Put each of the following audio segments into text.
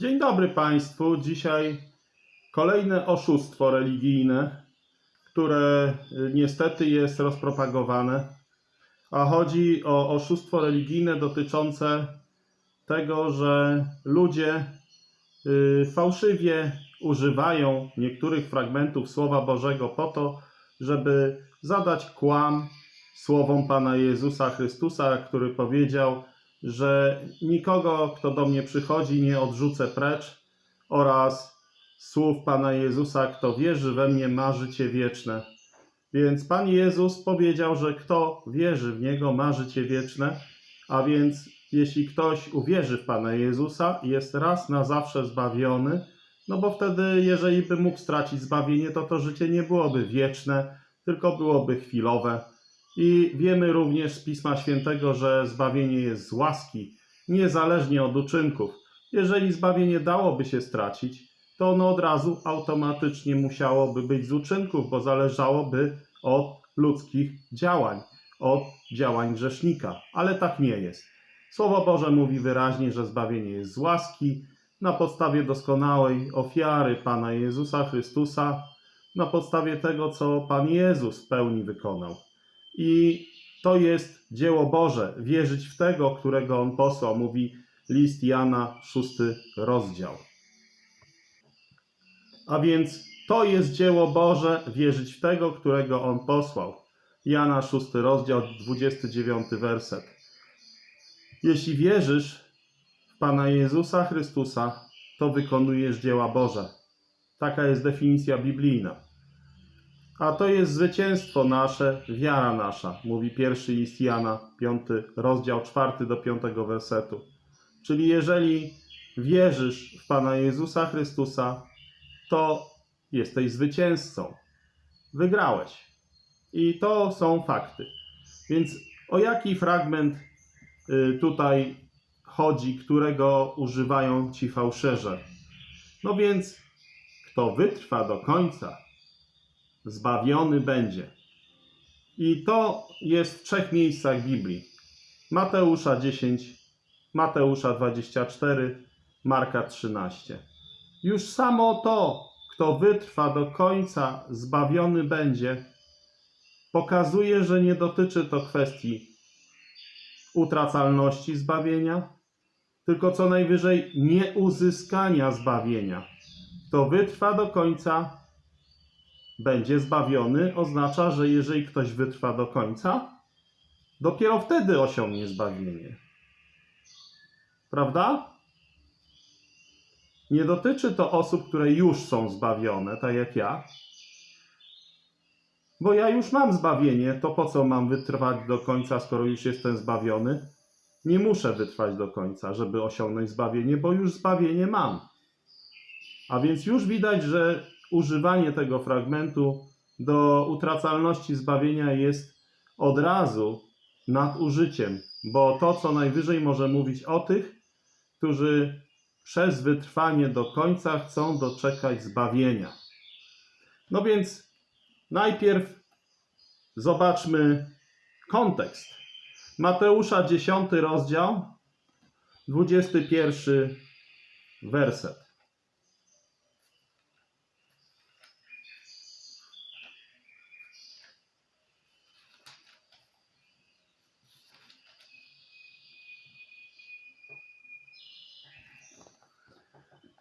Dzień dobry Państwu. Dzisiaj kolejne oszustwo religijne, które y, niestety jest rozpropagowane. A chodzi o oszustwo religijne dotyczące tego, że ludzie y, fałszywie używają niektórych fragmentów Słowa Bożego po to, żeby zadać kłam słowom Pana Jezusa Chrystusa, który powiedział, że nikogo, kto do mnie przychodzi, nie odrzucę precz, oraz słów Pana Jezusa, kto wierzy we mnie, ma życie wieczne. Więc Pan Jezus powiedział, że kto wierzy w Niego, ma życie wieczne, a więc jeśli ktoś uwierzy w Pana Jezusa, jest raz na zawsze zbawiony, no bo wtedy, jeżeli by mógł stracić zbawienie, to to życie nie byłoby wieczne, tylko byłoby chwilowe. I wiemy również z Pisma Świętego, że zbawienie jest z łaski, niezależnie od uczynków. Jeżeli zbawienie dałoby się stracić, to ono od razu automatycznie musiałoby być z uczynków, bo zależałoby od ludzkich działań, od działań grzesznika. Ale tak nie jest. Słowo Boże mówi wyraźnie, że zbawienie jest z łaski, na podstawie doskonałej ofiary Pana Jezusa Chrystusa, na podstawie tego, co Pan Jezus w pełni wykonał. I to jest dzieło Boże, wierzyć w tego, którego On posłał, mówi list Jana, szósty rozdział. A więc to jest dzieło Boże, wierzyć w tego, którego On posłał. Jana, szósty rozdział, 29 werset. Jeśli wierzysz w Pana Jezusa Chrystusa, to wykonujesz dzieła Boże. Taka jest definicja biblijna. A to jest zwycięstwo nasze, wiara nasza, mówi pierwszy list Jana, piąty rozdział, czwarty do piątego wersetu. Czyli jeżeli wierzysz w Pana Jezusa Chrystusa, to jesteś zwycięzcą. Wygrałeś. I to są fakty. Więc o jaki fragment y, tutaj chodzi, którego używają ci fałszerze? No więc, kto wytrwa do końca, zbawiony będzie. I to jest w trzech miejscach Biblii. Mateusza 10, Mateusza 24, Marka 13. Już samo to, kto wytrwa do końca, zbawiony będzie, pokazuje, że nie dotyczy to kwestii utracalności zbawienia, tylko co najwyżej nieuzyskania zbawienia. Kto wytrwa do końca, będzie zbawiony, oznacza, że jeżeli ktoś wytrwa do końca, dopiero wtedy osiągnie zbawienie. Prawda? Nie dotyczy to osób, które już są zbawione, tak jak ja. Bo ja już mam zbawienie, to po co mam wytrwać do końca, skoro już jestem zbawiony? Nie muszę wytrwać do końca, żeby osiągnąć zbawienie, bo już zbawienie mam. A więc już widać, że używanie tego fragmentu do utracalności zbawienia jest od razu nadużyciem, bo to co najwyżej może mówić o tych, którzy przez wytrwanie do końca chcą doczekać zbawienia. No więc najpierw zobaczmy kontekst. Mateusza 10 rozdział, 21 werset.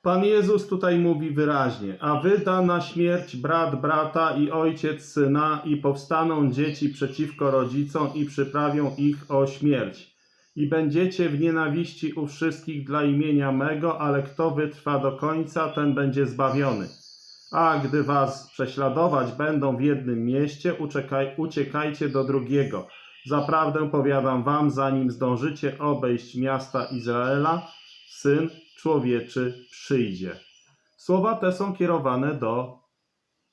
Pan Jezus tutaj mówi wyraźnie, a wyda na śmierć brat brata i ojciec syna i powstaną dzieci przeciwko rodzicom i przyprawią ich o śmierć. I będziecie w nienawiści u wszystkich dla imienia mego, ale kto wytrwa do końca, ten będzie zbawiony. A gdy was prześladować będą w jednym mieście, uciekaj, uciekajcie do drugiego. Zaprawdę powiadam wam, zanim zdążycie obejść miasta Izraela, syn człowieczy przyjdzie. Słowa te są kierowane do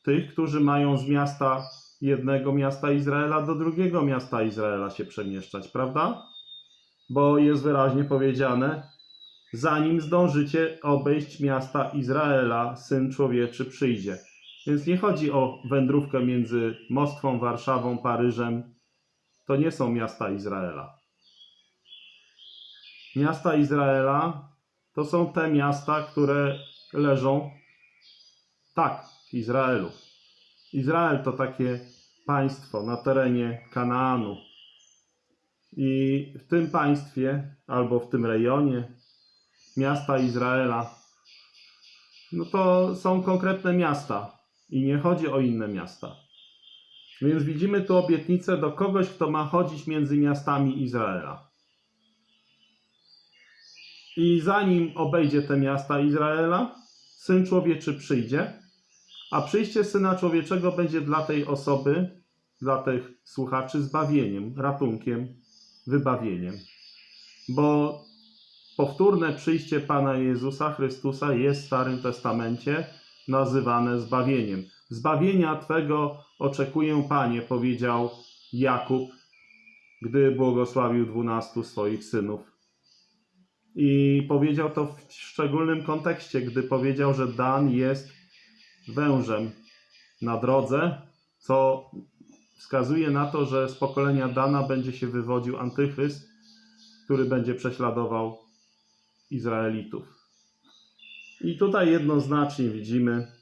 tych, którzy mają z miasta jednego miasta Izraela do drugiego miasta Izraela się przemieszczać, prawda? Bo jest wyraźnie powiedziane, zanim zdążycie obejść miasta Izraela, syn człowieczy przyjdzie. Więc nie chodzi o wędrówkę między Moskwą, Warszawą, Paryżem. To nie są miasta Izraela. Miasta Izraela to są te miasta, które leżą tak w Izraelu. Izrael to takie państwo na terenie Kanaanu. I w tym państwie, albo w tym rejonie, miasta Izraela, no to są konkretne miasta i nie chodzi o inne miasta. Więc widzimy tu obietnicę do kogoś, kto ma chodzić między miastami Izraela. I zanim obejdzie te miasta Izraela, syn człowieczy przyjdzie, a przyjście syna człowieczego będzie dla tej osoby, dla tych słuchaczy zbawieniem, ratunkiem, wybawieniem. Bo powtórne przyjście Pana Jezusa Chrystusa jest w Starym Testamencie nazywane zbawieniem. Zbawienia Twego oczekuję, Panie, powiedział Jakub, gdy błogosławił dwunastu swoich synów. I powiedział to w szczególnym kontekście, gdy powiedział, że Dan jest wężem na drodze, co wskazuje na to, że z pokolenia Dana będzie się wywodził antychryst, który będzie prześladował Izraelitów. I tutaj jednoznacznie widzimy,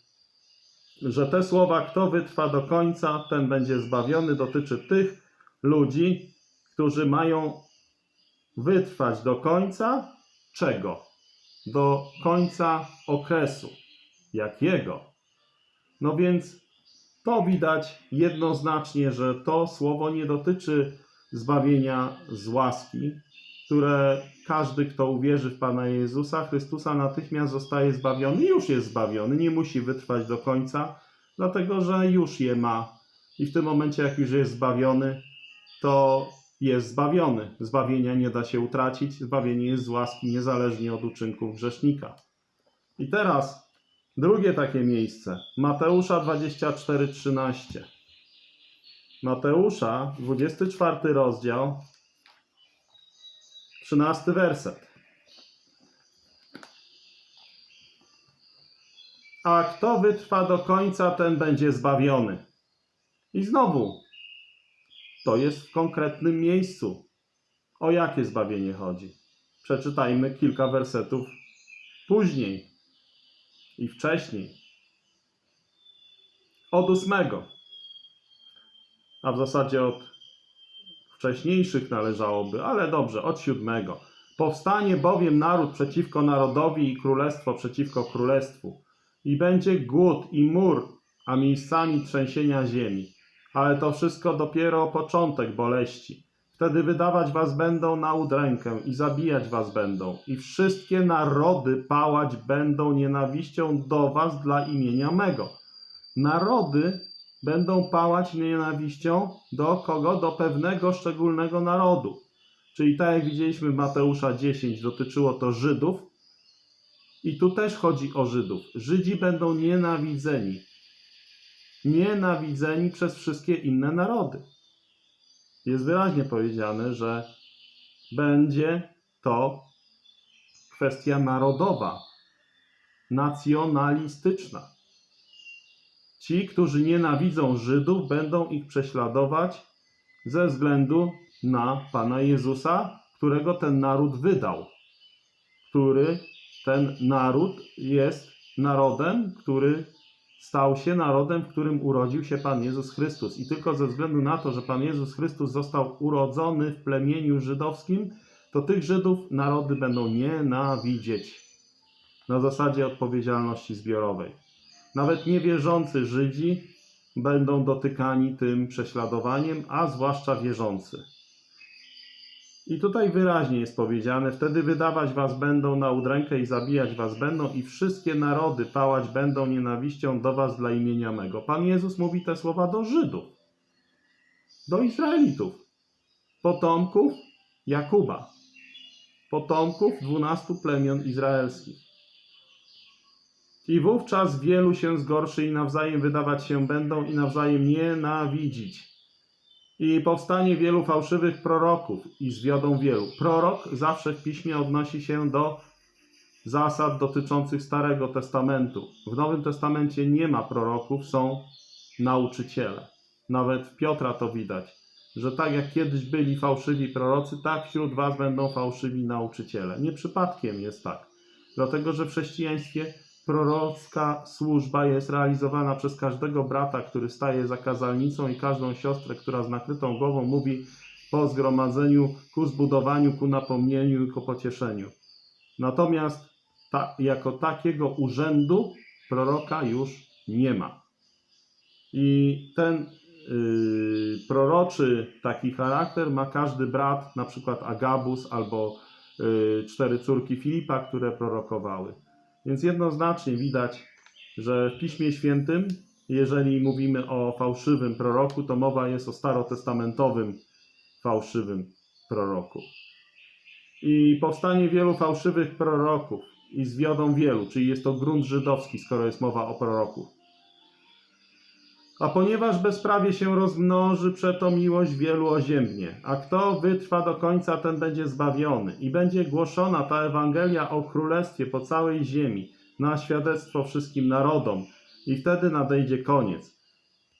że te słowa, kto wytrwa do końca, ten będzie zbawiony, dotyczy tych ludzi, którzy mają wytrwać do końca czego? Do końca okresu. Jakiego? No więc to widać jednoznacznie, że to słowo nie dotyczy zbawienia z łaski, które każdy, kto uwierzy w Pana Jezusa Chrystusa, natychmiast zostaje zbawiony, już jest zbawiony, nie musi wytrwać do końca, dlatego że już je ma. I w tym momencie, jak już jest zbawiony, to jest zbawiony. Zbawienia nie da się utracić, zbawienie jest z łaski niezależnie od uczynków grzesznika. I teraz drugie takie miejsce. Mateusza 24:13. Mateusza, 24 rozdział, 13 werset. A kto wytrwa do końca, ten będzie zbawiony. I znowu, to jest w konkretnym miejscu. O jakie zbawienie chodzi? Przeczytajmy kilka wersetów później i wcześniej. Od ósmego, a w zasadzie od wcześniejszych należałoby, ale dobrze, od siódmego. Powstanie bowiem naród przeciwko narodowi i królestwo przeciwko królestwu. I będzie głód i mur, a miejscami trzęsienia ziemi. Ale to wszystko dopiero początek boleści. Wtedy wydawać was będą na udrękę i zabijać was będą. I wszystkie narody pałać będą nienawiścią do was dla imienia mego. Narody będą pałać nienawiścią do kogo? Do pewnego szczególnego narodu. Czyli tak jak widzieliśmy w Mateusza 10, dotyczyło to Żydów. I tu też chodzi o Żydów. Żydzi będą nienawidzeni. Nienawidzeni przez wszystkie inne narody. Jest wyraźnie powiedziane, że będzie to kwestia narodowa, nacjonalistyczna. Ci, którzy nienawidzą Żydów, będą ich prześladować ze względu na Pana Jezusa, którego ten naród wydał. Który ten naród jest narodem, który stał się narodem, w którym urodził się Pan Jezus Chrystus. I tylko ze względu na to, że Pan Jezus Chrystus został urodzony w plemieniu żydowskim, to tych Żydów narody będą nienawidzieć na zasadzie odpowiedzialności zbiorowej. Nawet niewierzący Żydzi będą dotykani tym prześladowaniem, a zwłaszcza wierzący. I tutaj wyraźnie jest powiedziane: Wtedy wydawać was będą na udrękę i zabijać was będą, i wszystkie narody pałać będą nienawiścią do was dla imienia mego. Pan Jezus mówi te słowa do Żydów, do Izraelitów, potomków Jakuba, potomków dwunastu plemion izraelskich. I wówczas wielu się zgorszy i nawzajem wydawać się będą i nawzajem nienawidzić. I powstanie wielu fałszywych proroków i zwiodą wielu. Prorok zawsze w piśmie odnosi się do zasad dotyczących Starego Testamentu. W Nowym Testamencie nie ma proroków, są nauczyciele. Nawet Piotra to widać, że tak jak kiedyś byli fałszywi prorocy, tak wśród was będą fałszywi nauczyciele. Nie przypadkiem jest tak Dlatego, że w chrześcijaństwie prorocka służba jest realizowana przez każdego brata, który staje za kazalnicą i każdą siostrę, która z nakrytą głową mówi po zgromadzeniu ku zbudowaniu, ku napomnieniu i ku pocieszeniu. Natomiast ta, jako takiego urzędu proroka już nie ma. I ten yy, proroczy taki charakter ma każdy brat, na przykład Agabus albo yy, cztery córki Filipa, które prorokowały. Więc jednoznacznie widać, że w Piśmie Świętym, jeżeli mówimy o fałszywym proroku, to mowa jest o starotestamentowym fałszywym proroku. I powstanie wielu fałszywych proroków i zwiodą wielu, czyli jest to grunt żydowski, skoro jest mowa o proroku. A ponieważ bezprawie się rozmnoży, przeto miłość wielu oziębnie. A kto wytrwa do końca, ten będzie zbawiony. I będzie głoszona ta Ewangelia o Królestwie po całej ziemi, na świadectwo wszystkim narodom. I wtedy nadejdzie koniec.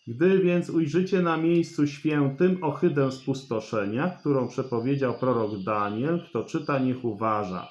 Gdy więc ujrzycie na miejscu świętym ohydę spustoszenia, którą przepowiedział prorok Daniel, kto czyta, niech uważa.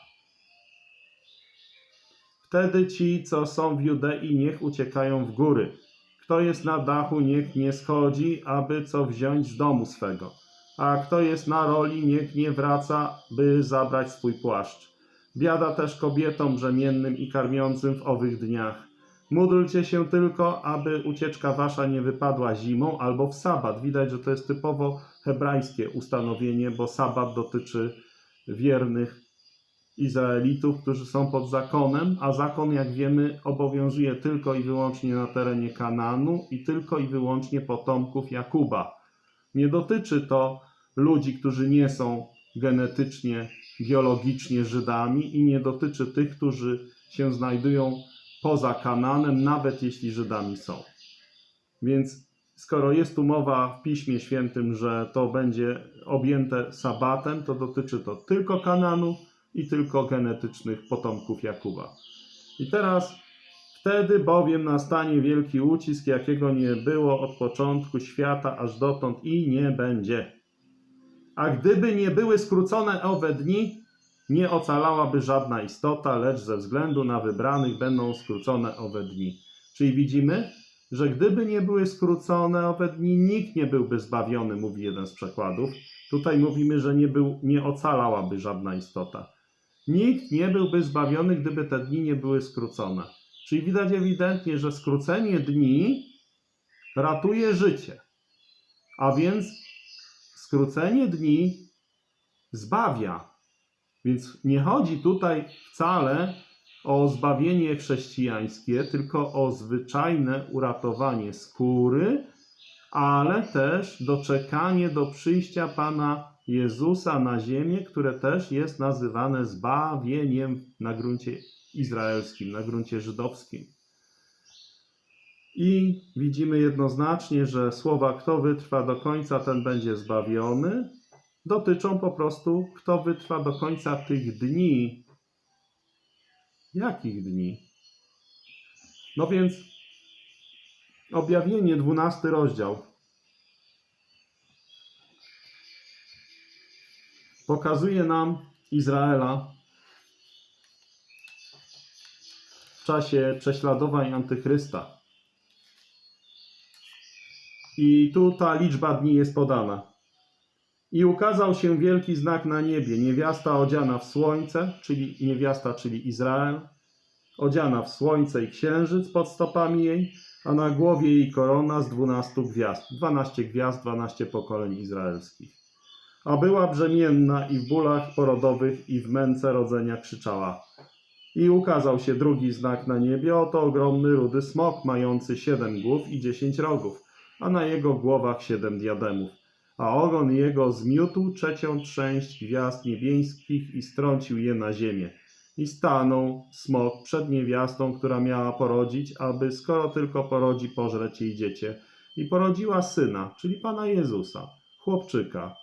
Wtedy ci, co są w Judei, niech uciekają w góry. Kto jest na dachu, niech nie schodzi, aby co wziąć z domu swego. A kto jest na roli, niech nie wraca, by zabrać swój płaszcz. Biada też kobietom brzemiennym i karmiącym w owych dniach. Módlcie się tylko, aby ucieczka wasza nie wypadła zimą albo w sabat. Widać, że to jest typowo hebrajskie ustanowienie, bo sabat dotyczy wiernych Izraelitów, którzy są pod zakonem, a zakon, jak wiemy, obowiązuje tylko i wyłącznie na terenie Kananu i tylko i wyłącznie potomków Jakuba. Nie dotyczy to ludzi, którzy nie są genetycznie, biologicznie Żydami i nie dotyczy tych, którzy się znajdują poza Kananem, nawet jeśli Żydami są. Więc skoro jest tu mowa w Piśmie Świętym, że to będzie objęte sabatem, to dotyczy to tylko Kananu i tylko genetycznych potomków Jakuba. I teraz wtedy bowiem nastanie wielki ucisk, jakiego nie było od początku świata aż dotąd i nie będzie. A gdyby nie były skrócone owe dni, nie ocalałaby żadna istota, lecz ze względu na wybranych będą skrócone owe dni. Czyli widzimy, że gdyby nie były skrócone owe dni, nikt nie byłby zbawiony, mówi jeden z przekładów. Tutaj mówimy, że nie, był, nie ocalałaby żadna istota. Nikt nie byłby zbawiony, gdyby te dni nie były skrócone. Czyli widać ewidentnie, że skrócenie dni ratuje życie. A więc skrócenie dni zbawia. Więc nie chodzi tutaj wcale o zbawienie chrześcijańskie, tylko o zwyczajne uratowanie skóry, ale też doczekanie do przyjścia Pana Jezusa na ziemię, które też jest nazywane zbawieniem na gruncie izraelskim, na gruncie żydowskim. I widzimy jednoznacznie, że słowa kto wytrwa do końca, ten będzie zbawiony, dotyczą po prostu kto wytrwa do końca tych dni. Jakich dni? No więc objawienie, 12 rozdział. Pokazuje nam Izraela w czasie prześladowań Antychrysta. I tu ta liczba dni jest podana. I ukazał się wielki znak na niebie, niewiasta odziana w słońce, czyli niewiasta, czyli Izrael, odziana w słońce i księżyc pod stopami jej, a na głowie jej korona z dwunastu gwiazd, dwanaście gwiazd, dwanaście pokoleń izraelskich. A była brzemienna i w bólach porodowych i w męce rodzenia krzyczała. I ukazał się drugi znak na niebie, oto ogromny rudy smok, mający siedem głów i dziesięć rogów, a na jego głowach siedem diademów a ogon jego zmiótł trzecią część gwiazd niebieskich i strącił je na ziemię. I stanął smok przed niewiastą, która miała porodzić, aby skoro tylko porodzi, pożreć jej dziecię. I porodziła syna, czyli Pana Jezusa, chłopczyka,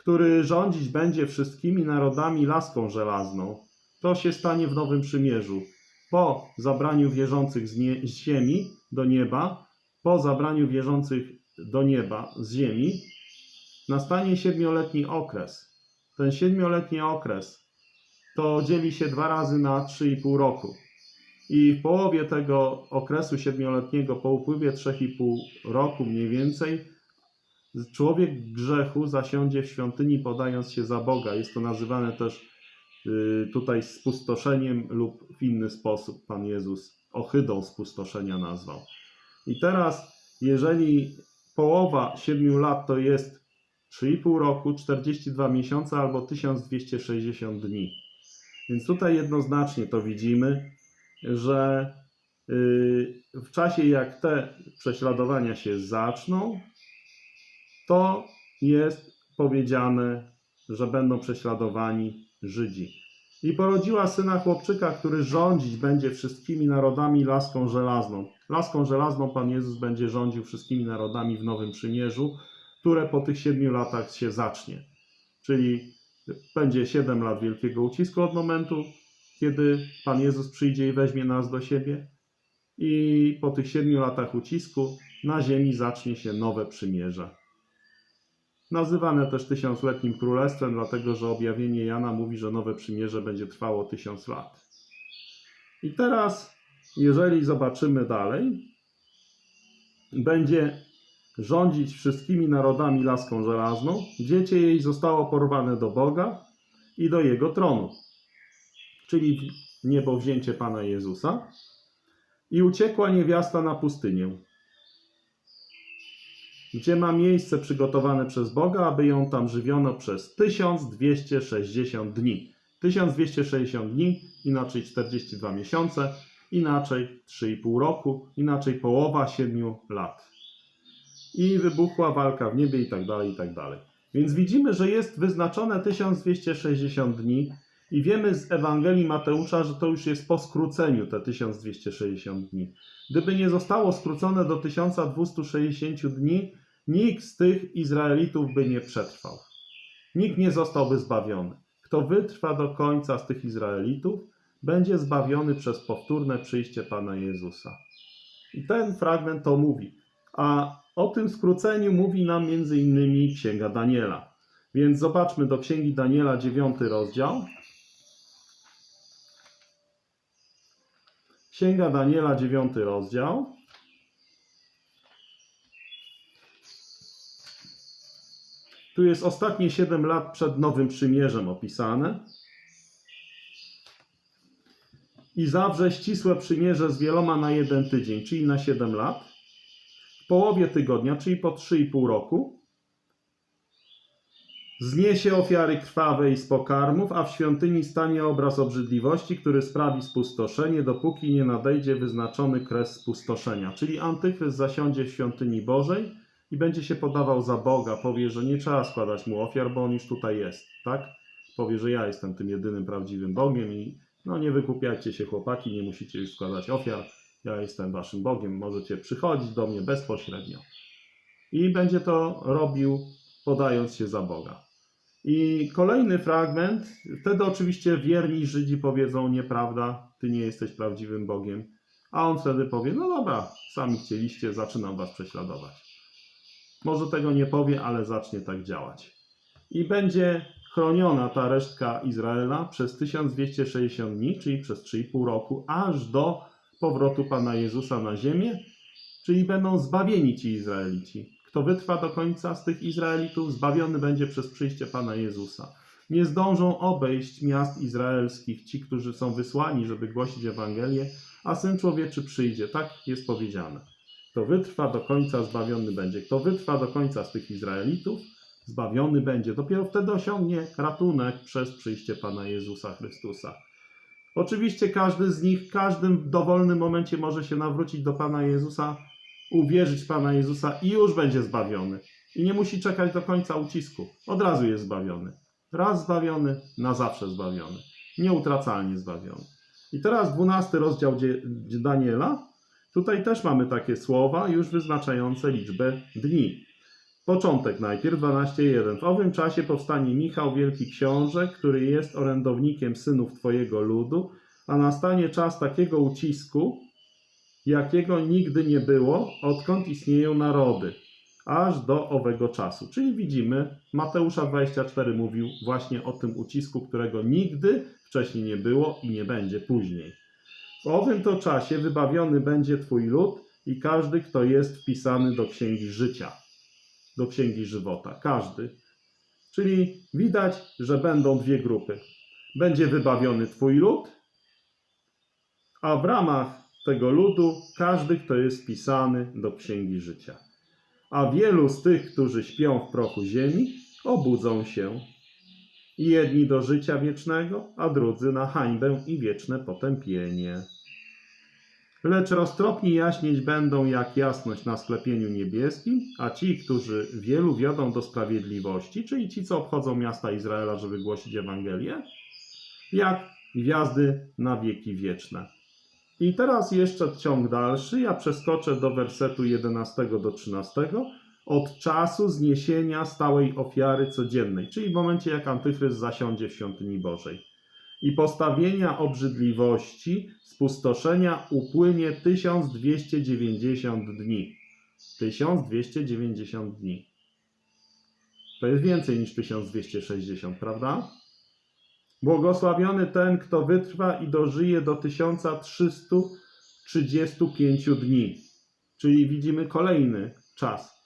który rządzić będzie wszystkimi narodami laską żelazną. To się stanie w Nowym Przymierzu. Po zabraniu wierzących z, nie- z ziemi do nieba, po zabraniu wierzących do nieba z ziemi, nastanie siedmioletni okres. Ten siedmioletni okres to dzieli się dwa razy na 3,5 roku. I w połowie tego okresu siedmioletniego, po upływie 3,5 roku mniej więcej, człowiek grzechu zasiądzie w świątyni podając się za Boga. Jest to nazywane też y, tutaj spustoszeniem lub w inny sposób Pan Jezus ohydą spustoszenia nazwał. I teraz, jeżeli połowa 7 lat to jest 3,5 roku, 42 miesiące albo 1260 dni. Więc tutaj jednoznacznie to widzimy, że y, w czasie jak te prześladowania się zaczną, to jest powiedziane, że będą prześladowani Żydzi. I porodziła syna chłopczyka, który rządzić będzie wszystkimi narodami laską żelazną. Laską żelazną Pan Jezus będzie rządził wszystkimi narodami w Nowym Przymierzu, które po tych siedmiu latach się zacznie. Czyli będzie siedem lat wielkiego ucisku od momentu, kiedy Pan Jezus przyjdzie i weźmie nas do siebie. I po tych siedmiu latach ucisku na ziemi zacznie się nowe przymierze. Nazywane też tysiącletnim królestwem, dlatego że objawienie Jana mówi, że nowe przymierze będzie trwało tysiąc lat. I teraz, jeżeli zobaczymy dalej, będzie rządzić wszystkimi narodami laską żelazną, dziecię jej zostało porwane do Boga i do Jego tronu, czyli w niebo wzięcie Pana Jezusa, i uciekła niewiasta na pustynię, gdzie ma miejsce przygotowane przez Boga, aby ją tam żywiono przez 1260 dni. 1260 dni, inaczej 42 miesiące, inaczej 3,5 roku, inaczej połowa 7 lat. I wybuchła walka w niebie i tak dalej, i tak dalej. Więc widzimy, że jest wyznaczone 1260 dni i wiemy z Ewangelii Mateusza, że to już jest po skróceniu te 1260 dni. Gdyby nie zostało skrócone do 1260 dni, nikt z tych Izraelitów by nie przetrwał. Nikt nie zostałby zbawiony. Kto wytrwa do końca z tych Izraelitów, będzie zbawiony przez powtórne przyjście Pana Jezusa. I ten fragment to mówi. A o tym skróceniu mówi nam innymi Księga Daniela. Więc zobaczmy do Księgi Daniela, 9 rozdział. Księga Daniela, 9 rozdział. Tu jest ostatnie 7 lat przed Nowym Przymierzem opisane. I zawrze ścisłe przymierze z wieloma na jeden tydzień, czyli na 7 lat. W połowie tygodnia, czyli po 3,5 roku. Zniesie ofiary krwawe i z pokarmów, a w świątyni stanie obraz obrzydliwości, który sprawi spustoszenie, dopóki nie nadejdzie wyznaczony kres spustoszenia. Czyli Antychryst zasiądzie w świątyni Bożej i będzie się podawał za Boga. Powie, że nie trzeba składać mu ofiar, bo on już tutaj jest, tak? Powie, że ja jestem tym jedynym prawdziwym Bogiem i no nie wykupiajcie się chłopaki, nie musicie już składać ofiar. Ja jestem waszym Bogiem, możecie przychodzić do mnie bezpośrednio. I będzie to robił podając się za Boga. I kolejny fragment, wtedy oczywiście wierni Żydzi powiedzą nieprawda, ty nie jesteś prawdziwym Bogiem. A on wtedy powie, no dobra, sami chcieliście, zaczynam was prześladować. Może tego nie powie, ale zacznie tak działać. I będzie chroniona ta resztka Izraela przez 1260 dni, czyli przez 3,5 roku, aż do powrotu Pana Jezusa na ziemię, czyli będą zbawieni ci Izraelici. Kto wytrwa do końca z tych Izraelitów, zbawiony będzie przez przyjście Pana Jezusa. Nie zdążą obejść miast izraelskich ci, którzy są wysłani, żeby głosić Ewangelię, a Syn Człowieczy przyjdzie. Tak jest powiedziane. Kto wytrwa do końca, zbawiony będzie. Kto wytrwa do końca z tych Izraelitów, zbawiony będzie. Dopiero wtedy osiągnie ratunek przez przyjście Pana Jezusa Chrystusa. Oczywiście każdy z nich w każdym dowolnym momencie może się nawrócić do Pana Jezusa, uwierzyć w Pana Jezusa i już będzie zbawiony. I nie musi czekać do końca ucisku. Od razu jest zbawiony. Raz zbawiony, na zawsze zbawiony. Nieutracalnie zbawiony. I teraz 12 rozdział Daniela. Tutaj też mamy takie słowa już wyznaczające liczbę dni. Początek najpierw 12.1. W owym czasie powstanie Michał, wielki książę, który jest orędownikiem synów Twojego ludu, a nastanie czas takiego ucisku, jakiego nigdy nie było, odkąd istnieją narody. aż do owego czasu. Czyli widzimy, Mateusza 24 mówił właśnie o tym ucisku, którego nigdy wcześniej nie było i nie będzie później. W owym to czasie wybawiony będzie Twój lud i każdy, kto jest wpisany do księgi życia, do księgi żywota. Każdy. Czyli widać, że będą dwie grupy. Będzie wybawiony Twój lud, a w ramach tego ludu każdy, kto jest wpisany do księgi życia. A wielu z tych, którzy śpią w prochu ziemi, obudzą się. Jedni do życia wiecznego, a drudzy na hańbę i wieczne potępienie. Lecz roztropni jaśnieć będą jak jasność na sklepieniu niebieskim, a ci, którzy wielu wiodą do sprawiedliwości, czyli ci, co obchodzą miasta Izraela, żeby głosić Ewangelię, jak gwiazdy na wieki wieczne. I teraz jeszcze ciąg dalszy. Ja przeskoczę do wersetu 11 do 13. Od czasu zniesienia stałej ofiary codziennej, czyli w momencie jak Antychryst zasiądzie w świątyni Bożej. I postawienia obrzydliwości, spustoszenia upłynie 1290 dni. 1290 dni. To jest więcej niż 1260, prawda? Błogosławiony ten, kto wytrwa i dożyje do 1335 dni. Czyli widzimy kolejny czas.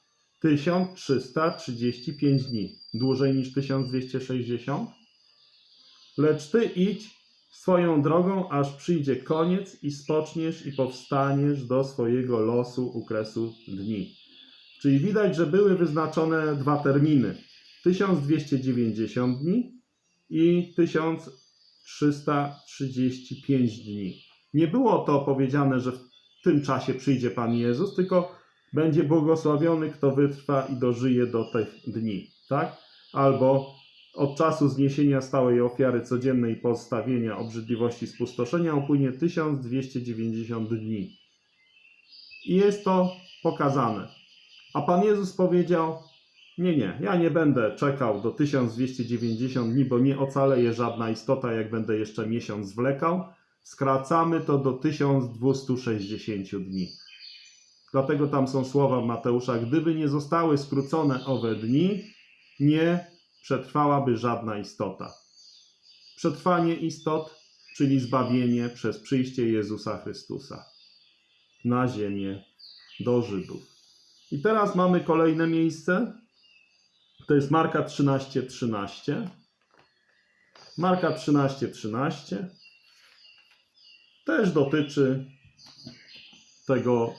1335 dni. Dłużej niż 1260? Lecz ty idź swoją drogą, aż przyjdzie koniec i spoczniesz i powstaniesz do swojego losu u kresu dni. Czyli widać, że były wyznaczone dwa terminy. 1290 dni i 1335 dni. Nie było to powiedziane, że w tym czasie przyjdzie Pan Jezus, tylko będzie błogosławiony, kto wytrwa i dożyje do tych dni, tak? Albo od czasu zniesienia stałej ofiary codziennej postawienia obrzydliwości spustoszenia upłynie 1290 dni. I jest to pokazane. A Pan Jezus powiedział: Nie, nie, ja nie będę czekał do 1290 dni, bo nie ocaleje żadna istota, jak będę jeszcze miesiąc zwlekał. Skracamy to do 1260 dni. Dlatego tam są słowa Mateusza: Gdyby nie zostały skrócone owe dni, nie przetrwałaby żadna istota. Przetrwanie istot, czyli zbawienie przez przyjście Jezusa Chrystusa na ziemię do Żydów. I teraz mamy kolejne miejsce. To jest Marka 13:13. 13. Marka 13:13 13. też dotyczy tego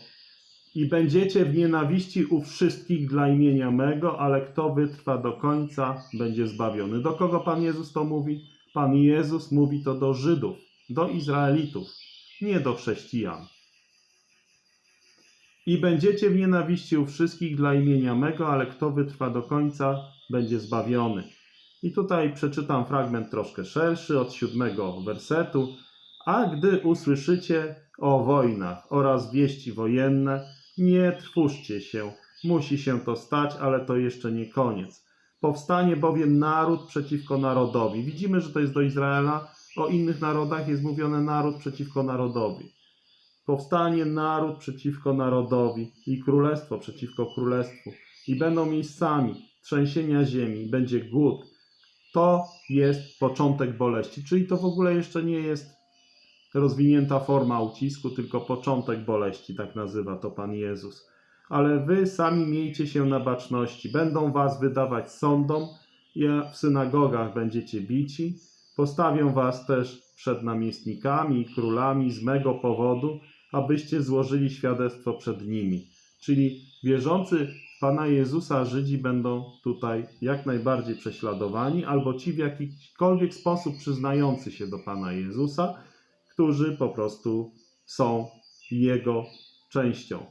i będziecie w nienawiści u wszystkich dla imienia mego, ale kto wytrwa do końca, będzie zbawiony. Do kogo Pan Jezus to mówi? Pan Jezus mówi to do Żydów, do Izraelitów, nie do chrześcijan. I będziecie w nienawiści u wszystkich dla imienia mego, ale kto wytrwa do końca, będzie zbawiony. I tutaj przeczytam fragment troszkę szerszy od siódmego wersetu. A gdy usłyszycie o wojnach oraz wieści wojenne, nie trwóżcie się, musi się to stać, ale to jeszcze nie koniec. Powstanie bowiem naród przeciwko narodowi. Widzimy, że to jest do Izraela. O innych narodach jest mówione naród przeciwko narodowi. Powstanie naród przeciwko narodowi i królestwo przeciwko królestwu. I będą miejscami trzęsienia ziemi, będzie głód. To jest początek boleści, czyli to w ogóle jeszcze nie jest rozwinięta forma ucisku, tylko początek boleści, tak nazywa to Pan Jezus. Ale wy sami miejcie się na baczności. Będą was wydawać sądom, i w synagogach będziecie bici. Postawią was też przed namiestnikami i królami z mego powodu, abyście złożyli świadectwo przed nimi. Czyli wierzący Pana Jezusa Żydzi będą tutaj jak najbardziej prześladowani, albo ci w jakikolwiek sposób przyznający się do Pana Jezusa, którzy po prostu są Jego częścią.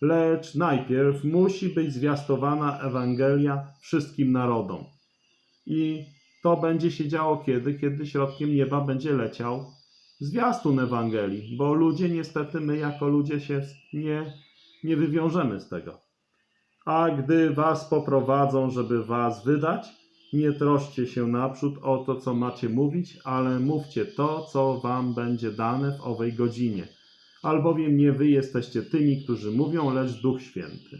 Lecz najpierw musi być zwiastowana Ewangelia wszystkim narodom. I to będzie się działo kiedy? Kiedy środkiem nieba będzie leciał zwiastun Ewangelii, bo ludzie, niestety, my jako ludzie się nie, nie wywiążemy z tego. A gdy was poprowadzą, żeby was wydać, nie troszcie się naprzód o to, co macie mówić, ale mówcie to, co wam będzie dane w owej godzinie. Albowiem nie wy jesteście tymi, którzy mówią, lecz Duch Święty.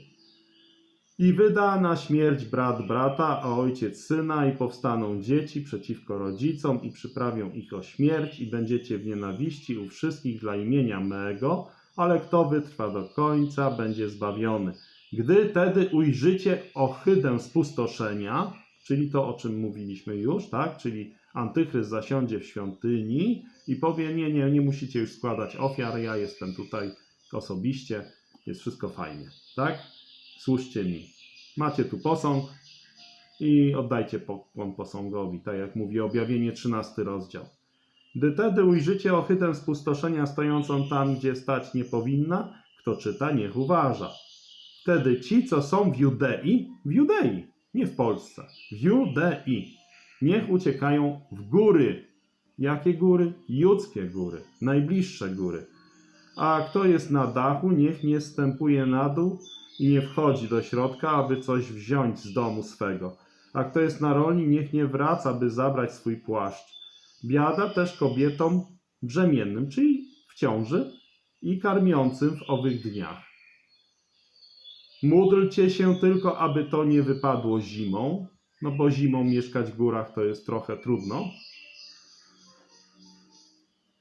I wyda na śmierć brat brata, a ojciec syna, i powstaną dzieci przeciwko rodzicom, i przyprawią ich o śmierć, i będziecie w nienawiści u wszystkich dla imienia mego, ale kto wytrwa do końca, będzie zbawiony. Gdy tedy ujrzycie ohydę spustoszenia, czyli to, o czym mówiliśmy już, tak? Czyli antychryst zasiądzie w świątyni i powie: Nie, nie, nie musicie już składać ofiar, ja jestem tutaj osobiście, jest wszystko fajnie, tak? Służcie mi. Macie tu posąg i oddajcie pokłon posągowi, tak jak mówi objawienie 13 rozdział. Gdy tedy ujrzycie ohydę spustoszenia stojącą tam, gdzie stać nie powinna, kto czyta, niech uważa. Wtedy ci, co są w Judei, w Judei, nie w Polsce, w Judei, niech uciekają w góry. Jakie góry? Judzkie góry, najbliższe góry. A kto jest na dachu, niech nie stępuje na dół i nie wchodzi do środka, aby coś wziąć z domu swego. A kto jest na roli, niech nie wraca, by zabrać swój płaszcz. Biada też kobietom brzemiennym, czyli w ciąży i karmiącym w owych dniach. Módlcie się tylko, aby to nie wypadło zimą, no bo zimą mieszkać w górach to jest trochę trudno.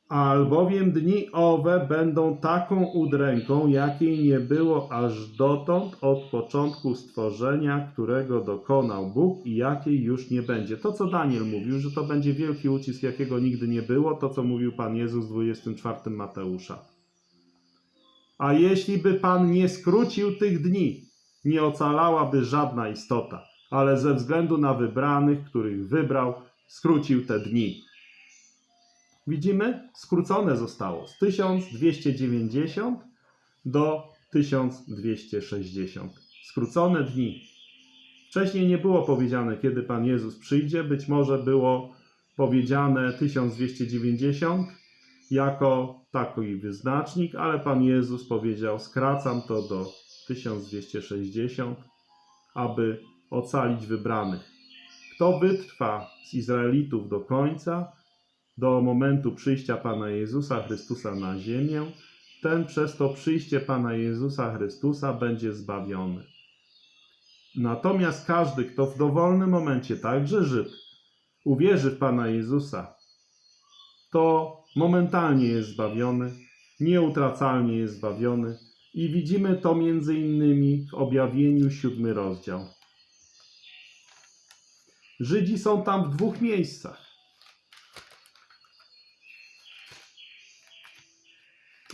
Albowiem dni owe będą taką udręką, jakiej nie było aż dotąd od początku stworzenia, którego dokonał Bóg i jakiej już nie będzie. To, co Daniel mówił, że to będzie wielki ucisk, jakiego nigdy nie było, to, co mówił Pan Jezus w 24 Mateusza. A jeśli by Pan nie skrócił tych dni, nie ocalałaby żadna istota, ale ze względu na wybranych, których wybrał, skrócił te dni. Widzimy, skrócone zostało z 1290 do 1260. Skrócone dni. Wcześniej nie było powiedziane, kiedy Pan Jezus przyjdzie. Być może było powiedziane 1290 jako taki wyznacznik, ale Pan Jezus powiedział: Skracam to do 1260, aby ocalić wybranych. Kto wytrwa z Izraelitów do końca, do momentu przyjścia Pana Jezusa Chrystusa na ziemię, ten przez to przyjście Pana Jezusa Chrystusa będzie zbawiony. Natomiast każdy, kto w dowolnym momencie, także Żyd, uwierzy w Pana Jezusa, to momentalnie jest zbawiony, nieutracalnie jest zbawiony i widzimy to między innymi w objawieniu siódmy rozdział. Żydzi są tam w dwóch miejscach.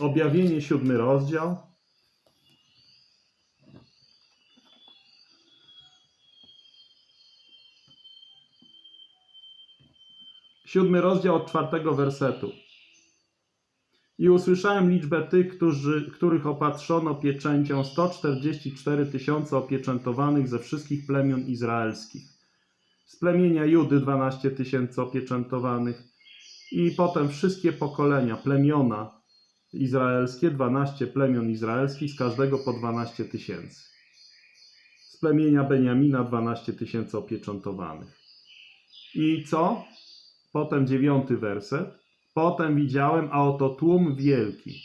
Objawienie siódmy rozdział. Siódmy rozdział od czwartego wersetu. I usłyszałem liczbę tych, którzy, których opatrzono pieczęcią 144 tysiące opieczętowanych ze wszystkich plemion izraelskich. Z plemienia Judy 12 tysięcy opieczętowanych i potem wszystkie pokolenia, plemiona izraelskie, 12 plemion izraelskich, z każdego po 12 tysięcy. Z plemienia Beniamina 12 tysięcy opieczętowanych. I co? Potem dziewiąty werset. Potem widziałem, a oto tłum wielki.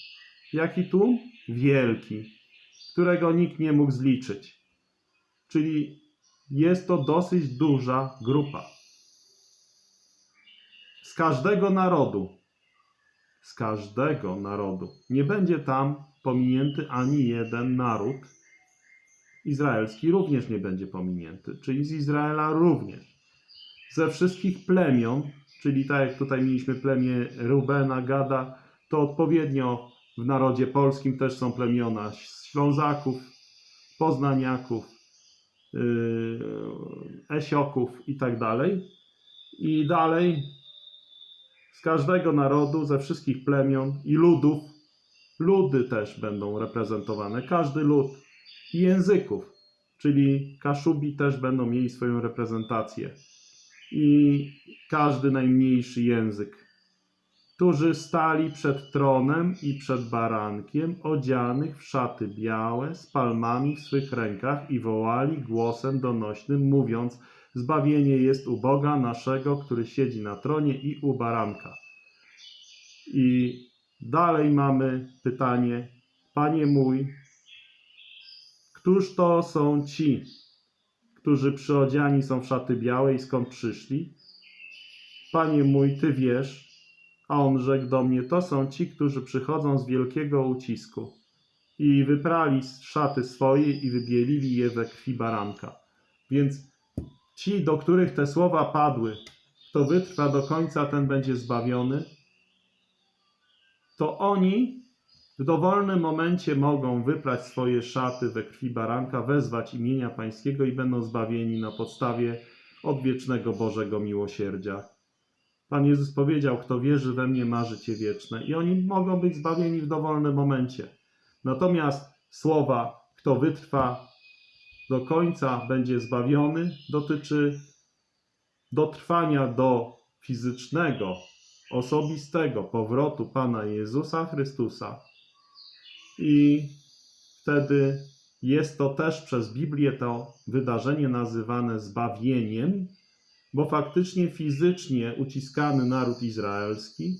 Jaki tłum? Wielki, którego nikt nie mógł zliczyć. Czyli jest to dosyć duża grupa. Z każdego narodu, z każdego narodu. Nie będzie tam pominięty ani jeden naród. Izraelski również nie będzie pominięty, czyli z Izraela również. Ze wszystkich plemion, czyli tak jak tutaj mieliśmy plemię Rubena, Gada, to odpowiednio w narodzie polskim też są plemiona Ślązaków, Poznaniaków, yy, Esioków i tak dalej. I dalej z każdego narodu, ze wszystkich plemion i ludów, ludy też będą reprezentowane, każdy lud i języków, czyli Kaszubi też będą mieli swoją reprezentację i każdy najmniejszy język, którzy stali przed tronem i przed barankiem, odzianych w szaty białe, z palmami w swych rękach i wołali głosem donośnym, mówiąc: Zbawienie jest u Boga naszego, który siedzi na tronie i u baranka. I dalej mamy pytanie: Panie mój, Któż to są ci, którzy przyodziani są w szaty białe i skąd przyszli? Panie mój, Ty wiesz. A on rzekł do mnie, to są ci, którzy przychodzą z wielkiego ucisku i wyprali szaty swoje i wybielili je we krwi baranka. Więc ci, do których te słowa padły, kto wytrwa do końca, ten będzie zbawiony, to oni w dowolnym momencie mogą wyprać swoje szaty we krwi baranka, wezwać imienia Pańskiego i będą zbawieni na podstawie odwiecznego Bożego miłosierdzia. Pan Jezus powiedział: Kto wierzy we mnie, ma życie wieczne, i oni mogą być zbawieni w dowolnym momencie. Natomiast słowa, kto wytrwa do końca, będzie zbawiony, dotyczy dotrwania do fizycznego, osobistego powrotu Pana Jezusa Chrystusa. I wtedy jest to też przez Biblię to wydarzenie nazywane zbawieniem, bo faktycznie fizycznie uciskany naród izraelski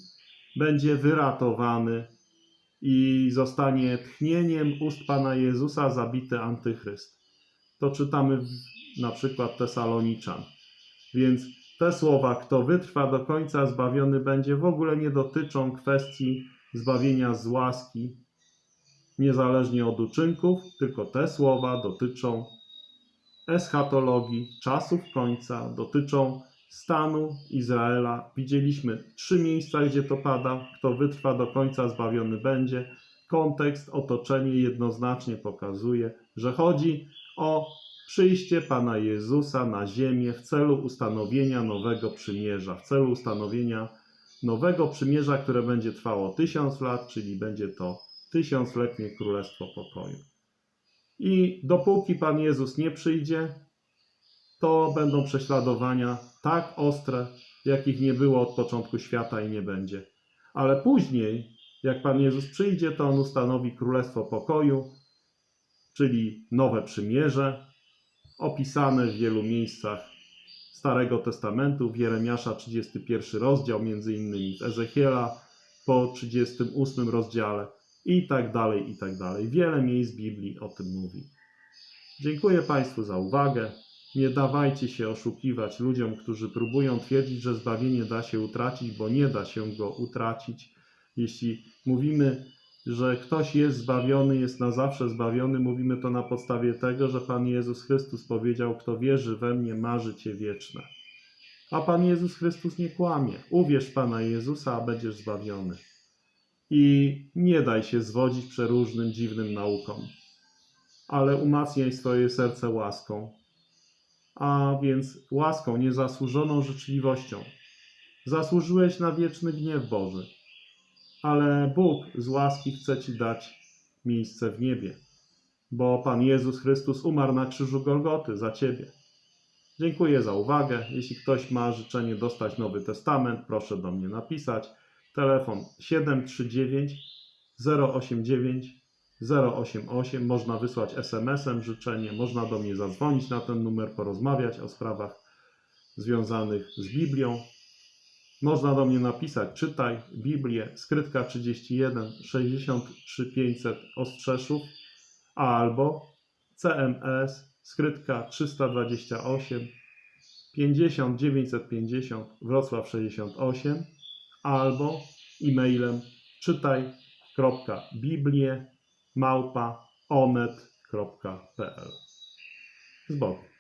będzie wyratowany i zostanie tchnieniem ust Pana Jezusa zabity antychryst. To czytamy w, na przykład Tesaloniczan. Więc te słowa, kto wytrwa do końca zbawiony będzie, w ogóle nie dotyczą kwestii zbawienia z łaski, niezależnie od uczynków, tylko te słowa dotyczą eschatologii, czasów końca, dotyczą stanu Izraela. Widzieliśmy trzy miejsca, gdzie to pada. Kto wytrwa do końca, zbawiony będzie. Kontekst, otoczenie jednoznacznie pokazuje, że chodzi o przyjście Pana Jezusa na ziemię w celu ustanowienia nowego przymierza, w celu ustanowienia nowego przymierza, które będzie trwało tysiąc lat, czyli będzie to tysiącletnie królestwo pokoju. I dopóki Pan Jezus nie przyjdzie, to będą prześladowania tak ostre, jakich nie było od początku świata i nie będzie. Ale później, jak Pan Jezus przyjdzie, to On ustanowi królestwo pokoju, czyli nowe przymierze, opisane w wielu miejscach Starego Testamentu, w Jeremiasza 31 rozdział, między innymi w Ezechiela po 38 rozdziale i tak dalej, i tak dalej. Wiele miejsc Biblii o tym mówi. Dziękuję Państwu za uwagę. Nie dawajcie się oszukiwać ludziom, którzy próbują twierdzić, że zbawienie da się utracić, bo nie da się go utracić. Jeśli mówimy, że ktoś jest zbawiony, jest na zawsze zbawiony, mówimy to na podstawie tego, że Pan Jezus Chrystus powiedział: Kto wierzy we mnie, ma życie wieczne. A Pan Jezus Chrystus nie kłamie. Uwierz Pana Jezusa, a będziesz zbawiony. I nie daj się zwodzić przeróżnym dziwnym naukom, ale umacniaj swoje serce łaską a więc łaską, niezasłużoną życzliwością. Zasłużyłeś na wieczny gniew Boży, ale Bóg z łaski chce Ci dać miejsce w niebie, bo Pan Jezus Chrystus umarł na krzyżu Golgoty za Ciebie. Dziękuję za uwagę. Jeśli ktoś ma życzenie dostać Nowy Testament, proszę do mnie napisać. Telefon 739 089 088. Można wysłać SMS-em życzenie, można do mnie zadzwonić na ten numer, porozmawiać o sprawach związanych z Biblią. Można do mnie napisać, czytaj Biblię, skrytka 31 63 500 Ostrzeszów, albo CMS, skrytka 328 50 950 Wrocław 68, albo e-mailem czytaj.biblię małpa onet.pl. Z Bogiem.